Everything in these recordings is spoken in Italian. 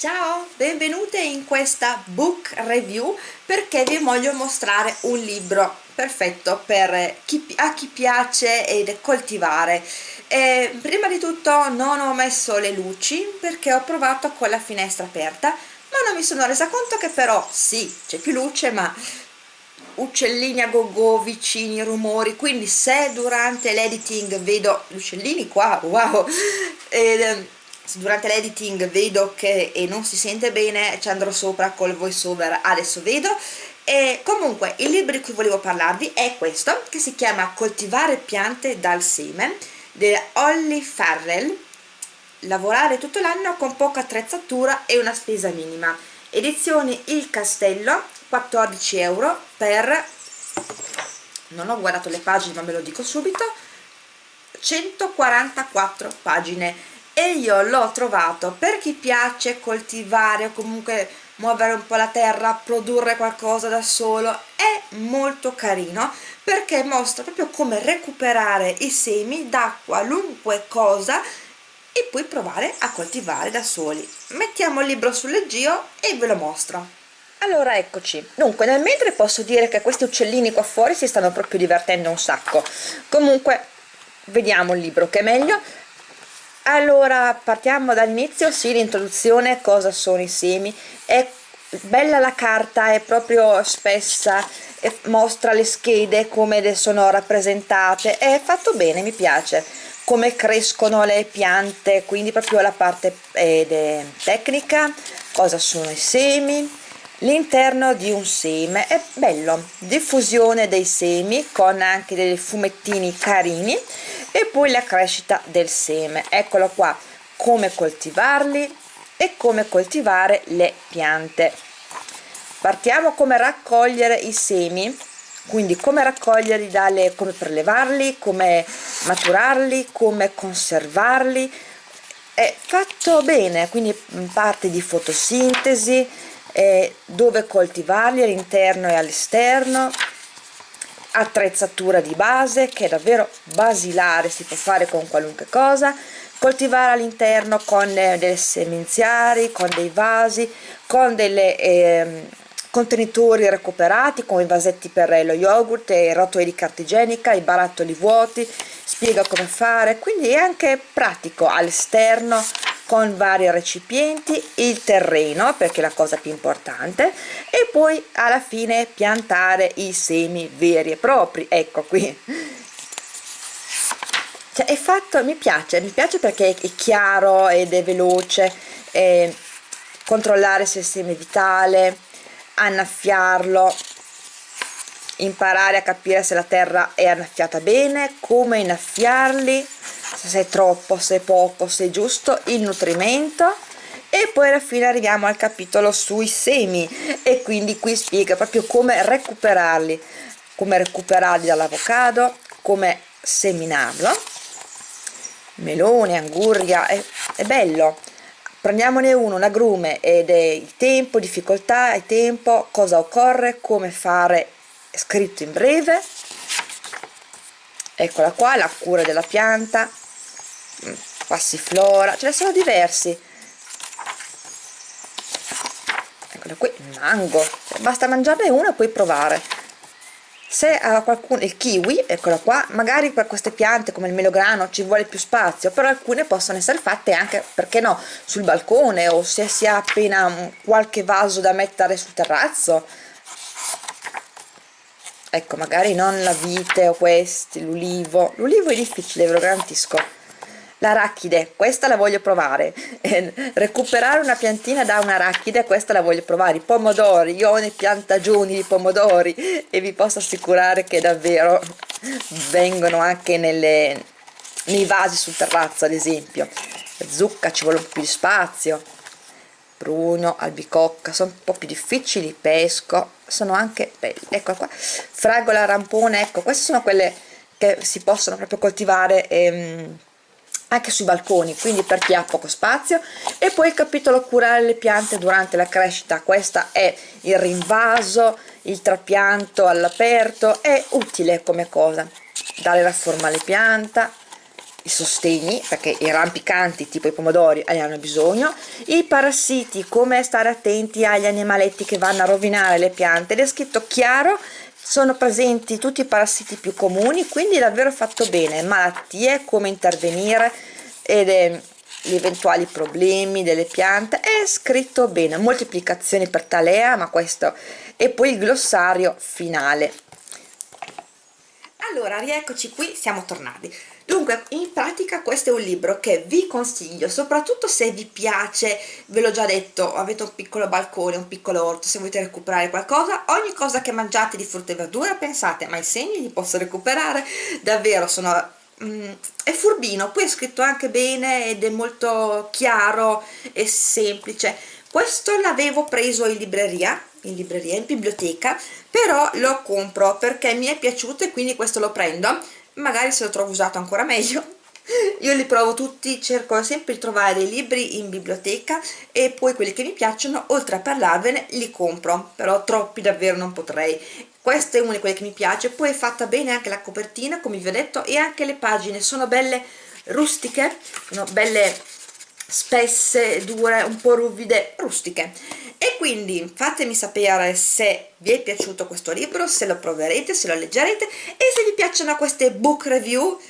Ciao, benvenute in questa book review perché vi voglio mostrare un libro perfetto per chi, a chi piace ed coltivare. E prima di tutto non ho messo le luci perché ho provato con la finestra aperta ma non mi sono resa conto che però sì, c'è più luce ma uccellini a go go vicini, rumori, quindi se durante l'editing vedo gli uccellini qua, wow, ed, durante l'editing vedo che non si sente bene ci andrò sopra col voice over adesso vedo. E comunque il libro di cui volevo parlarvi è questo che si chiama coltivare piante dal seme di Holly Farrell. Lavorare tutto l'anno con poca attrezzatura e una spesa minima. Edizioni Il Castello 14 euro per non ho guardato le pagine ma ve lo dico subito 144 pagine e io l'ho trovato per chi piace coltivare o comunque muovere un po' la terra, produrre qualcosa da solo è molto carino perché mostra proprio come recuperare i semi da qualunque cosa e poi provare a coltivare da soli. Mettiamo il libro sul leggio e ve lo mostro. Allora eccoci. Dunque nel mentre posso dire che questi uccellini qua fuori si stanno proprio divertendo un sacco. Comunque vediamo il libro che è meglio allora partiamo dall'inizio sì l'introduzione cosa sono i semi. È bella la carta è proprio spessa mostra le schede come sono rappresentate è fatto bene mi piace. Come crescono le piante quindi proprio la parte eh, tecnica cosa sono i semi l'interno di un seme. È bello. Diffusione dei semi con anche dei fumettini carini e poi la crescita del seme. Eccolo qua. Come coltivarli e come coltivare le piante. Partiamo come raccogliere i semi. Quindi come raccoglierli dalle come prelevarli come maturarli come conservarli. È fatto bene quindi parte di fotosintesi eh, dove coltivarli all'interno e all'esterno. Attrezzatura di base che è davvero basilare si può fare con qualunque cosa. Coltivare all'interno con eh, delle semenziari con dei vasi con delle eh, contenitori recuperati come i vasetti per lo yogurt e i rotoli di carta igienica i barattoli vuoti. Spiega come fare. Quindi è anche pratico all'esterno con vari recipienti il terreno perché è la cosa più importante e poi alla fine piantare i semi veri e propri. Ecco qui. Cioè è fatto mi piace mi piace perché è chiaro ed è veloce eh, controllare se il seme è vitale annaffiarlo imparare a capire se la terra è annaffiata bene come innaffiarli se è troppo, se è poco, se è giusto, il nutrimento. E poi alla fine arriviamo al capitolo sui semi. E quindi qui spiega proprio come recuperarli. Come recuperarli dall'avocado come seminarlo. Melone, angurria, è, è bello. Prendiamone uno, un agrume ed è il tempo, difficoltà, il tempo, cosa occorre, come fare scritto in breve. Eccola qua, la cura della pianta passiflora ce ne sono diversi. Eccola qui mango. Basta mangiarne uno e poi provare. Se a qualcuno il kiwi eccola qua magari per queste piante come il melograno ci vuole più spazio però alcune possono essere fatte anche perché no sul balcone o se si ha appena qualche vaso da mettere sul terrazzo. Ecco magari non la vite o questi l'ulivo. L'ulivo è difficile ve lo garantisco l'arachide questa la voglio provare. Eh, recuperare una piantina da un'arachide questa la voglio provare. I pomodori io ho ne piantagioni di pomodori e vi posso assicurare che davvero vengono anche nelle, nei vasi sul terrazzo ad esempio. Zucca ci vuole un po' più di spazio. Pruno, albicocca sono un po' più difficili, pesco sono anche belli, ecco qua. Fragola, rampone, ecco queste sono quelle che si possono proprio coltivare ehm, anche sui balconi quindi per chi ha poco spazio. E poi il capitolo curare le piante durante la crescita. Questa è il rinvaso il trapianto all'aperto è utile come cosa. Dare la forma alle piante i sostegni perché i rampicanti tipo i pomodori ne hanno bisogno. I parassiti come stare attenti agli animaletti che vanno a rovinare le piante. Ed è scritto chiaro sono presenti tutti i parassiti più comuni quindi davvero fatto bene. Malattie come intervenire ed è gli eventuali problemi delle piante è scritto bene. Moltiplicazioni per talea ma questo e poi il glossario finale allora rieccoci qui siamo tornati. Dunque in pratica questo è un libro che vi consiglio soprattutto se vi piace ve l'ho già detto avete un piccolo balcone un piccolo orto se volete recuperare qualcosa ogni cosa che mangiate di frutta e verdura pensate ma i segni li posso recuperare? Davvero sono mm, è furbino poi è scritto anche bene ed è molto chiaro e semplice. Questo l'avevo preso in libreria in libreria, in biblioteca però lo compro perché mi è piaciuto e quindi questo lo prendo. Magari se lo trovo usato ancora meglio. Io li provo tutti, cerco sempre di trovare dei libri in biblioteca e poi quelli che mi piacciono, oltre a parlarvene, li compro, però troppi davvero non potrei. Questo è uno di quelli che mi piace, poi è fatta bene anche la copertina, come vi ho detto, e anche le pagine sono belle rustiche, sono belle spesse, dure, un po' ruvide, rustiche e quindi fatemi sapere se vi è piaciuto questo libro, se lo proverete, se lo leggerete e se vi piacciono queste book review.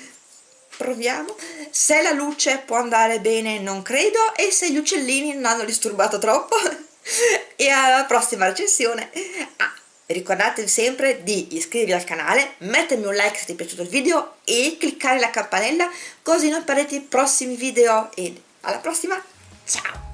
Proviamo. Se la luce può andare bene non credo e se gli uccellini non hanno disturbato troppo. E alla prossima recensione. Ah, ricordatevi sempre di iscrivervi al canale mettermi un like se ti è piaciuto il video e cliccare la campanella così non perdete i prossimi video. E alla prossima. Ciao